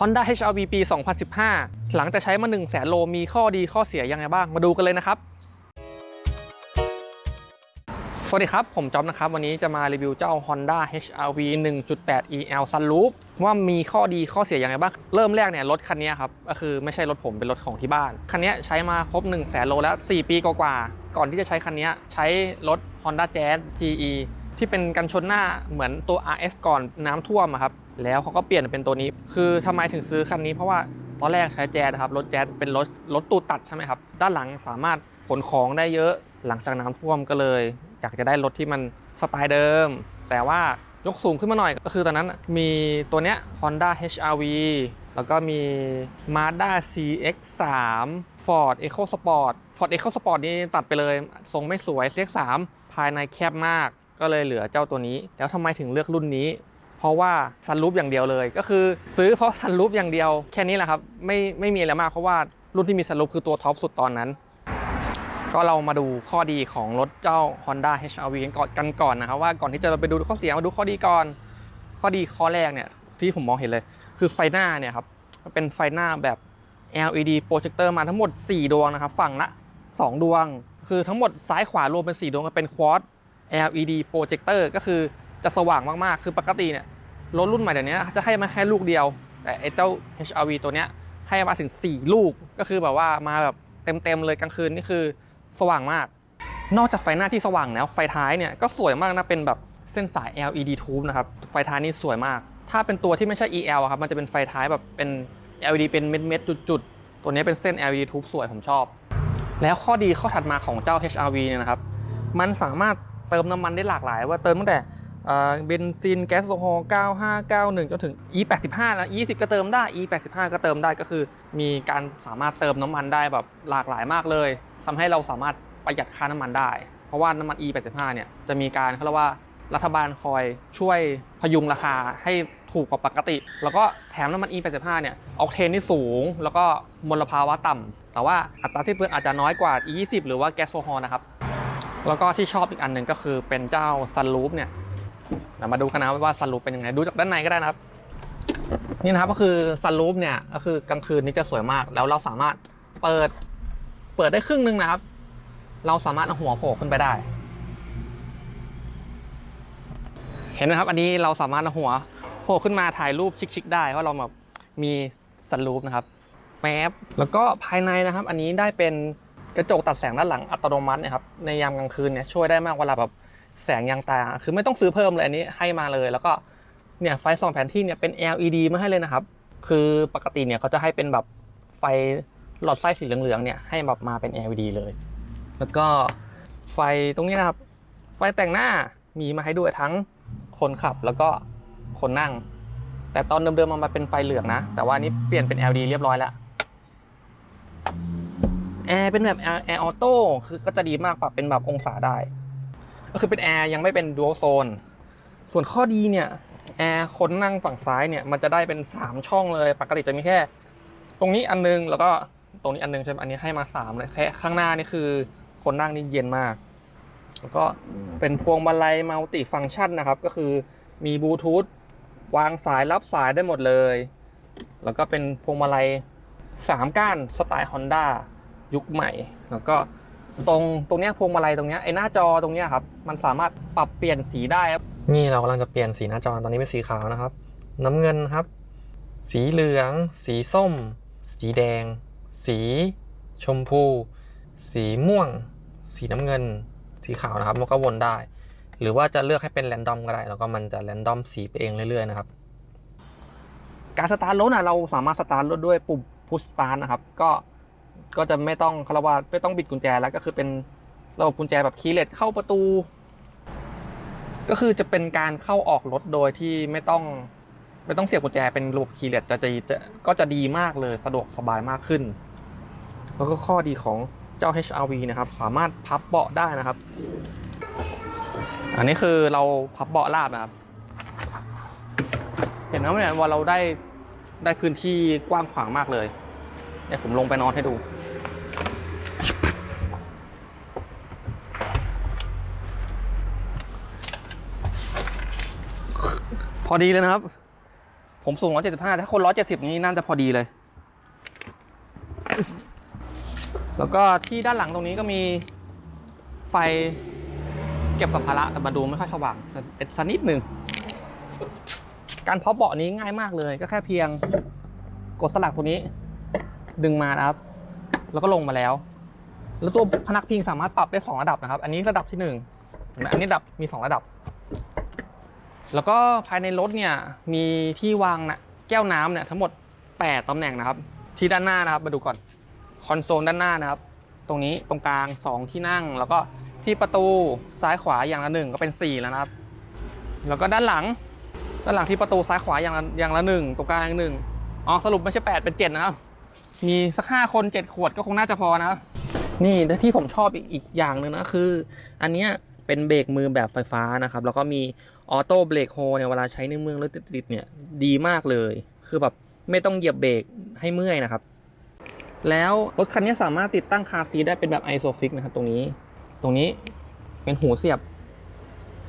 Honda HR-V ปี 2015 หลังจากใช้มา 1 0 0 0 0แสนโลมีข้อดีข้อเสียยังไงบ้าง มาดูกันเลยนะครับ สวัสดีครับ ผมจอมนะครับ วันนี้จะมารีวิวเจ้า Honda HR-V 1.8 EL Sunroof ว่ามีข้อดีข้อเสียยังไงบ้าง เริ่มแรกเนี่ยรถคันนี้ครับก็คือไม่ใช่รถผมเป็นรถของที่บ้าน คันนี้ใช้มาครบ 1 0 0 0 0แสนโลแล้ว 4 ปีกว่าก่อนที่จะใช้คันนี้ใช้รถ Honda Jazz GE ที่เป็นกันชนหน้าเหมือนตัว RS ก่อนน้ำท่วมอะครับ แล้วเขาก็เปลี่ยนเป็นตัวนี้ คือทำไมถึงซื้อคันนี้เพราะว่าตอนแรกใช้แจ๊สนะครับรถแจ๊สเป็นรถรถตูดตัดใช่ไหมครับ ด้านหลังสามารถขนของได้เยอะหลังจากน้ำท่วมก็เลย อยากจะได้รถที่มันสไตล์เดิม แต่ว่ายกสูงขึ้นมาหน่อยก็คือตอนนั้นมีตัวเนี้ย Honda HR-V แล้วก็มี Mazda CX-3 Ford EcoSport Ford EcoSport นี่ตัดไปเลย ทรงไม่สวย CX-3 ภายในแคบมาก ก็เลยเหลือเจ้าตัวนี้ แล้วทำไมถึงเลือกรุ่นนี้ เพราะว่าซันรูปอย่างเดียวเลย ก็คือซื้อเพราะซันรูปอย่างเดียวแค่นี้แหละครับไม่ไม่มีอะไรมากเพราะว่ารุ่นที่มีซันรูปคือตัวท็อปสุดตอนนั้น ก็เรามาดูข้อดีของรถเจ้า Honda HR-V กันก่อนกันก่อนนะครับว่าก่อนที่จะไปดูข้อเสียมาดูข้อดีก่อน ข้อดีข้อแรกเนี่ยที่ผมมองเห็นเลย คือไฟหน้าเนี่ยครับเป็นไฟหน้าแบบ LED โปรเจคเตอร์มาทั้งหมด 4 ดวงนะครับฝั่งละ 2 ดวง คือทั้งหมดซ้ายขวารวมเป็น 4 ดวงก็เป็น Quad LED โปรเจคเตอร์ก็คือจะสว่างมาก ๆ คือปกติเนี่ย รถรุ่นใหม่เดี๋ยวนี้จะให้มาแค่ลูกเดียว แต่ไอ้เจ้า HR-V ตัวเนี้ยให้มาถึง 4 ลูกก็คือแบบว่ามาแบบเต็มๆเลยกลางคืนนี่คือสว่างมาก นอกจากไฟหน้าที่สว่างแล้วไฟท้ายเนี่ยก็สวยมากนะเป็นแบบเส้นสาย LED tube นะครับไฟท้ายนี่สวยมาก ถ้าเป็นตัวที่ไม่ใช่ EL อะครับมันจะเป็นไฟท้ายแบบเป็น LED เป็นเม็ดๆจุดๆ ตัวนี้เป็นเส้น LED tube สวยผมชอบ แล้วข้อดีข้อถัดมาของเจ้า HR-V เนี่ยนะครับมันสามารถเติมน้ำมันได้หลากหลาย ว่าเติมตั้งแต่ เบนซินแก๊สโซฮอล์95 91 จนถึง E85 นะ E10 ก็เติมได้ E85 ก็เติมได้ก็คือ มีการสามารถเติมน้ำมันได้แบบหลากหลายมากเลย ทำให้เราสามารถประหยัดค่าน้ำมันได้ เพราะว่าน้ำมัน E85 เนี่ยจะมีการเขาเรียกว่ารัฐบาลคอยช่วยพยุงราคาให้ถูกกว่าปกติ แล้วก็แถมน้ำมัน E85 เนี่ยออกเทนที่สูง แล้วก็มลภาวะต่ำแต่ว่าอัตราสิ้นเปลืองอาจจะน้อยกว่า E20 หรือว่าแก๊สโซฮอล์นะครับ แล้วก็ที่ชอบอีกอันหนึ่งก็คือเป็นเจ้าซันรูฟเนี่ย เดี๋ยวมาดูกันนะว่าซันรูฟเป็นยังไงดูจากด้านในก็ได้นะครับ นี่นะครับก็คือซันรูฟเนี่ยก็คือกลางคืนนี่จะสวยมาก แล้วเราสามารถเปิดเปิดได้ครึ่งหนึ่งนะครับ เราสามารถเอาหัวโผล่ขึ้นไปได้ เห็นไหมครับ อันนี้เราสามารถเอาหัวโผล่ขึ้นมาถ่ายรูปชิคๆได้เพราะเราแบบมีซันรูฟนะครับแป๊บแล้วก็ภายในนะครับ อันนี้ได้เป็นกระจกตัดแสงด้านหลังอัตโนมัตินะครับในยามกลางคืนเนี่ยช่วยได้มากเวลาแบบ แสงยางตา คือไม่ต้องซื้อเพิ่มเลยอันนี้ให้มาเลย แล้วก็เนี่ยไฟส่องแผนที่เนี่ยเป็น LED มาให้เลยนะครับ คือปกติเนี่ยเขาจะให้เป็นแบบไฟหลอดไส้สีเหลืองๆเนี่ยให้แบบมาเป็น LED เลย แล้วก็ไฟตรงนี้นะครับ ไฟแต่งหน้ามีมาให้ด้วยทั้งคนขับแล้วก็คนนั่ง แต่ตอนเดิมๆมันมาเป็นไฟเหลืองนะ แต่ว่านี้เปลี่ยนเป็น LED เรียบร้อยแล้วแอร์เป็นแบบแอร์แอร์ auto คือก็จะดีมากปรับเป็นแบบองศาได้ ก็คือเป็นแอร์ยังไม่เป็น dual zone ส่วนข้อดีเนี่ยแอร์คนนั่งฝั่งซ้ายเนี่ยมันจะได้เป็น 3 ช่องเลย ปกติจะมีแค่ ตรงนี้อันนึงแล้วก็ตรงนี้อันนึงใช่ไหมอันนี้ให้มา 3 เลยแค่ข้างหน้านี่คือคนนั่งนี่เย็นมาก แล้วก็เป็นพวงมาลัยมัลติฟังก์ชันนะครับ ก็คือมีบลูทูธวางสายรับสายได้หมดเลย แล้วก็เป็นพวงมาลัย 3 ก้านสไตล์ Honda ยุคใหม่ แล้วก็ ตรงตรงเนี้ยพวงมาลัยตรงเนี้ยไอ้หน้าจอตรงเนี้ยครับมันสามารถปรับเปลี่ยนสีได้ครับนี่เรากำลังจะเปลี่ยนสีหน้าจอตอนนี้เป็นสีขาวนะครับ น้ำเงินครับ สีเหลือง สีส้ม สีแดง สีชมพู สีม่วง สีน้ำเงิน สีขาวนะครับมันก็วนได้ หรือว่าจะเลือกให้เป็นแรนดอมก็ได้ แล้วก็มันจะแรนดอมสีไปเองเรื่อยๆนะครับการสตาร์ทรถนะเราสามารถสตาร์ทรถด้วยปุ่มพุชสตาร์ทนะครับ ก็ ก็จะไม่ต้องคารวาไม่ต้องบิดกุญแจแล้วก็คือเป็นระบบกุญแจแบบคีย์เลสเข้าประตู ก็คือจะเป็นการเข้าออกรถโดยที่ไม่ต้องไม่ต้องเสียบกุญแจเป็นระบบคีย์เลสจะจะก็จะดีมากเลยสะดวกสบายมากขึ้น แล้วก็ข้อดีของเจ้า HR-V นะครับ สามารถพับเบาะได้นะครับ อันนี้คือเราพับเบาะราบนะครับ เห็นไหมเนี่ยว่าเราได้ได้พื้นที่กว้างขวางมากเลย เนี่ยวผมลงไปนอนให้ดู พอดีเลยนะครับ ผมสูง 175 ถ้าคน 170 นี้น่าจะพอดีเลย แล้วก็ที่ด้านหลังตรงนี้ก็มีไฟเก็บสัมภาระแต่มาดูไม่ค่อยสว่างสักนิดหนึ่ง การเพาะเบาะนี้ง่ายมากเลย ก็แค่เพียงกดสลักตัวนี้ ดึงมานะครับ แล้วก็ลงมาแล้ว แล้วตัวพนักพิงสามารถปรับได้ 2 ระดับนะครับ อันนี้ระดับที่1เห็นไหมอันนี้ระดับมี 2 ระดับ แล้วก็ภายในรถเนี่ยมีที่วางนะแก้วน้ำเนี่ยทั้งหมด 8ตำแหน่งนะครับ ที่ด้านหน้านะครับมาดูก่อนคอนโซลด้านหน้านะครับ ตรงนี้ตรงกลาง 2 ที่นั่ง แล้วก็ที่ประตูซ้ายขวาอย่างละหนึ่งก็เป็น 4 แล้วนะครับ แล้วก็ด้านหลังด้านหลังที่ประตูซ้ายขวาอย่างละอย่างละหนึ่งตรงกลางหนึ่งอ๋อสรุปไม่ใช่ 8 เป็น 7 นะครับ มีสักห้าคนเจ็ดขวดก็คงน่าจะพอนะครับ นี่และที่ผมชอบอีกอีกอย่างหนึ่งนะคือ อันเนี้ยเป็นเบรกมือแบบไฟฟ้านะครับ แล้วก็มีออโต้เบรกโฮเนี่ยเวลาใช้ในเมืองรถติดๆเนี่ยดีมากเลย คือแบบไม่ต้องเหยียบเบรกให้เมื่อยนะครับ แล้วรถคันนี้สามารถติดตั้ง car seat ได้เป็นแบบ ISOFIX นะครับ ตรงนี้ ตรงนี้เป็นหูเสียบ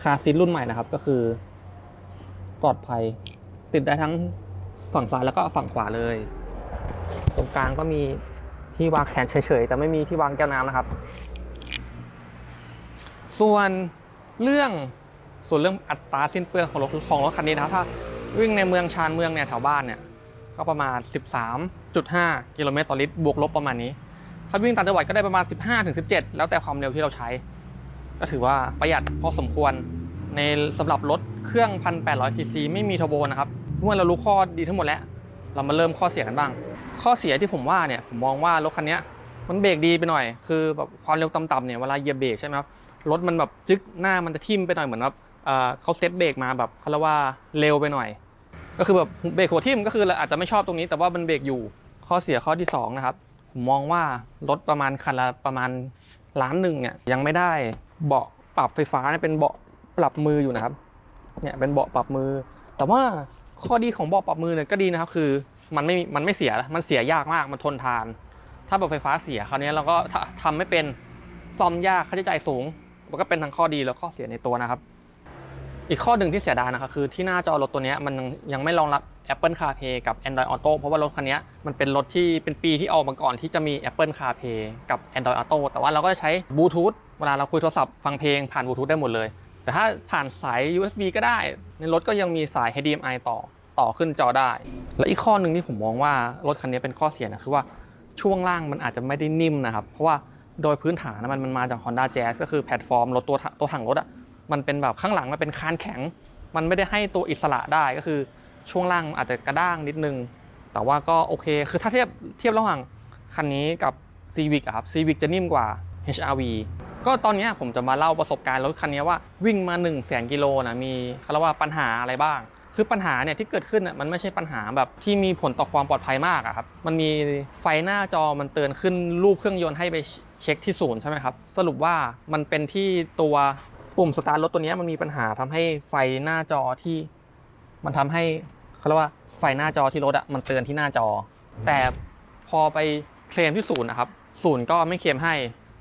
car seat รุ่นใหม่นะครับ ก็คือ ปลอดภัย ติดได้ทั้งฝั่งซ้ายแล้วก็ฝั่งขวาเลย กลางก็มีที่วางแขนเฉยๆ แต่ไม่มีที่วางแก้วน้ำนะครับ ส่วนเรื่องส่วนเรื่องอัตราสิ้นเปลืองของรถของรถคันนี้นะครับถ้าวิ่งในเมืองชานเมืองเนี่ยแถวบ้านเนี่ยก็ประมาณ 13.5 กิโลเมตรต่อลิตรบวกลบประมาณนี้ ถ้าวิ่งต่างจังหวัดก็ได้ประมาณ 15-17 แล้วแต่ความเร็วที่เราใช้ ก็ถือว่าประหยัดพอสมควรในสำหรับรถเครื่อง 1,800ซีซีไม่มีเทอร์โบนะครับเมื่อเรารู้ข้อดีทั้งหมดแล้ว เรามาเริ่มข้อเสียกันบ้าง ข้อเสียที่ผมว่าเนี่ยผมมองว่ารถคันนี้มันเบรกดีไปหน่อย คือแบบความเร็วต่ำๆเนี่ยเวลาเหยียบเบรกใช่ไหมครับรถมันแบบจึ๊กหน้ามันจะทิ่มไปหน่อยเหมือนแบบเขาเซตเบรกมาแบบเขาเรียกว่าเร็วไปหน่อย ก็คือแบบเบรกหัวทิ่มก็คือเราอาจจะไม่ชอบตรงนี้แต่ว่ามันเบรกอยู่ข้อเสียข้อที่สองนะครับผมมองว่ารถประมาณคันละประมาณล้านหนึ่งเนี่ยยังไม่ได้เบาะปรับไฟฟ้าเนี่ยเป็นเบาะปรับมืออยู่นะครับเนี่ยเป็นเบาะปรับมือ แต่ว่าข้อดีของเบาะปรับมือเนี่ยก็ดีนะครับคือ มันไม่มันไม่เสีย มันเสียยากมาก มันทนทาน ถ้าเบาะไฟฟ้าเสียคราวนี้เราก็ททำไม่เป็นซ่อมยากค่าใช้จ่ายสูง มันก็เป็นทั้งข้อดีแล้วข้อเสียในตัวนะครับ อีกข้อหนึ่งที่เสียดายนะครับคือที่หน้าจอรถตัวนี้มันยังยังไม่รองรับ Apple CarPlay กับ Android Auto เพราะว่ารถคันนี้มันเป็นรถที่เป็นปีที่ออกมาก่อนที่จะมี Apple CarPlay กับ Android Auto แต่ว่าเราก็จะใช้บลูทูธเวลาเราคุยโทรศัพท์ฟังเพลงผ่านบลูทูธได้หมดเลย แต่ถ้าผ่านสาย USB ก็ได้ ในรถก็ยังมีสาย HDMI ต่อ ต่อขึ้นจอได้ และอีกข้อหนึ่งที่ผมมองว่ารถคันนี้เป็นข้อเสียนะคือว่าช่วงล่างมันอาจจะไม่ได้นิ่มนะครับ เพราะว่าโดยพื้นฐานนะมันมันมาจาก Honda Jazz ก็คือแพลตฟอร์มรถตัวตัวถังรถอะมันเป็นแบบข้างหลังมันเป็นคานแข็ง มันไม่ได้ให้ตัวอิสระได้ก็คือช่วงล่างอาจจะกระด้างนิดนึง แต่ว่าก็โอเค คือถ้าเทียบเทียบระหว่างคันนี้กับ Civic ครับ Civic จะนิ่มกว่า HRV ก็ตอนนี้ผมจะมาเล่าประสบการณ์รถคันนี้ว่าวิ่งมา1 0 0 0 0แสนกิโลนะมีเขาว่าปัญหาอะไรบ้าง คือปัญหาเนี่ยที่เกิดขึ้นน่ะมันไม่ใช่ปัญหาแบบที่มีผลต่อความปลอดภัยมากอะครับ มันมีไฟหน้าจอมันเตือนขึ้นรูปเครื่องยนต์ให้ไปเช็คที่ศูนย์ใช่ไหมครับ สรุปว่ามันเป็นที่ตัวปุ่มสตาร์ทรถตัวนี้มันมีปัญหาทำให้ไฟหน้าจอที่มันทำให้เขาเรียกว่าไฟหน้าจอที่รถอะมันเตือนที่หน้าจอ แต่พอไปเคลมที่ศูนย์นะครับศูนย์ก็ไม่เคลมให้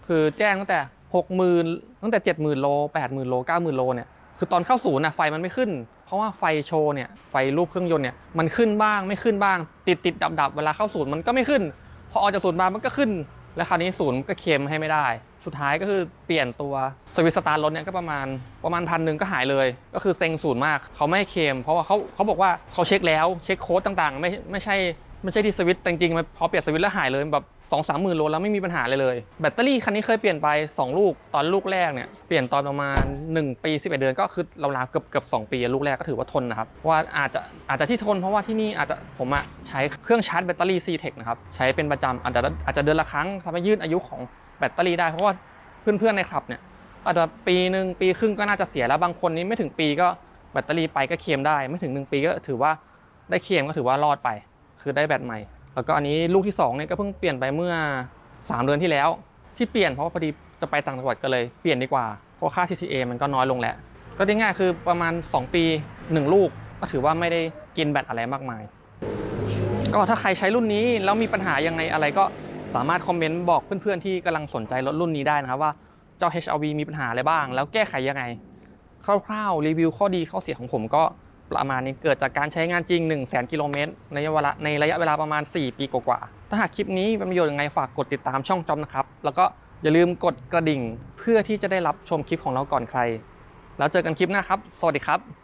คือแจ้งตั้งแต่หกหมื่นตั้งแต่เจ็ดหมื่นโลแปดหมื่นโลเก้าหมื่นโลเนี่ย คือตอนเข้าศูนย์นะไฟมันไม่ขึ้น เพราะว่าไฟโชว์เนี่ยไฟรูปเครื่องยนต์เนี่ยมันขึ้นบ้างไม่ขึ้นบ้าง ติดติดดับดับเวลาเข้าศูนย์มันก็ไม่ขึ้น พอออกจากศูนย์มามันก็ขึ้น แล้วคราวนี้ศูนย์ก็เคลมให้ไม่ได้ สุดท้ายก็คือเปลี่ยนตัวสวิตสตาร์รถเนี่ยก็ประมาณประมาณพันหนึ่งก็หายเลย ก็คือเซ็งศูนย์มากเขาไม่เคลมเพราะว่าเขาเขาบอกว่าเขาเช็คแล้วเช็คโค้ดต่างๆ ไม่ไม่ใช่ ไม่ใช่ที่สวิตช์แต่จริงๆมันพอเปลี่ยนสวิตช์แล้วหายเลยแบบสองสามหมื่นโลแล้วไม่มีปัญหาเลยเลย แบตเตอรี่คันนี้เคยเปลี่ยนไป 2 ลูกตอนลูกแรกเนี่ยเปลี่ยนตอนประมาณ 1 ปี 11 เดือนก็คือเราลาวๆเกือบเกือบ2ปีลูกแรกก็ถือว่าทนนะครับว่าอาจจะอาจจะที่ทนเพราะว่าที่นี่อาจจะผมอะใช้เครื่องชาร์จแบตเตอรี่ C-Tech นะครับใช้เป็นประจำอาจจะอาจจะเดือนละครั้งทำให้ยืดอายุของแบตเตอรี่ได้เพราะว่าเพื่อนๆในคลับเนี่ยอาจจะปีหนึ่งปีครึ่งก็น่าจะเสียแล้วบางคนนี้ไม่ถึงปีก็แบตเตอรี่ไปก็เคลมได้ ไม่ถึง 1 ปีก็ถือว่าได้เคลมก็ถือว่ารอดไป คือได้แบตใหม่ แล้วก็อันนี้ลูกที่2เนี่ยก็เพิ่งเปลี่ยนไปเมื่อ 3 เดือนที่แล้ว ที่เปลี่ยนเพราะว่าพอดีจะไปต่างจังหวัดก็เลยเปลี่ยนดีกว่า เพราะค่า TCA มันก็น้อยลงแหล้วก็ได้ง่ายคือประมาณ 2 ปี 1 ลูก ก็ถือว่าไม่ได้กินแบตอะไรมากมาย ก็ถ้าใครใช้รุ่นนี้แล้วมีปัญหายังไงอะไรก็สามารถคอมเมนต์บอกเพื่อนๆที่กำลังสนใจรถรุ่นนี้ได้นะครับว่าเจ้า HRV มีปัญหาอะไรบ้าง แล้วแก้ไขยังไง คร่าวๆรีวิวข้อดีข้อเสียของผมก็ ประมาณนี้เกิดจากการใช้งานจริง 1 0 0 0 0 0 กิโลเมตรในระยะเวลาในระยะเวลาประมาณ 4 ปีกว่าๆ ถ้าหากคลิปนี้เป็นประโยชน์ยังไงฝากกดติดตามช่องจอมนะครับ แล้วก็อย่าลืมกดกระดิ่งเพื่อที่จะได้รับชมคลิปของเราก่อนใคร แล้วเจอกันคลิปหน้าครับ สวัสดีครับ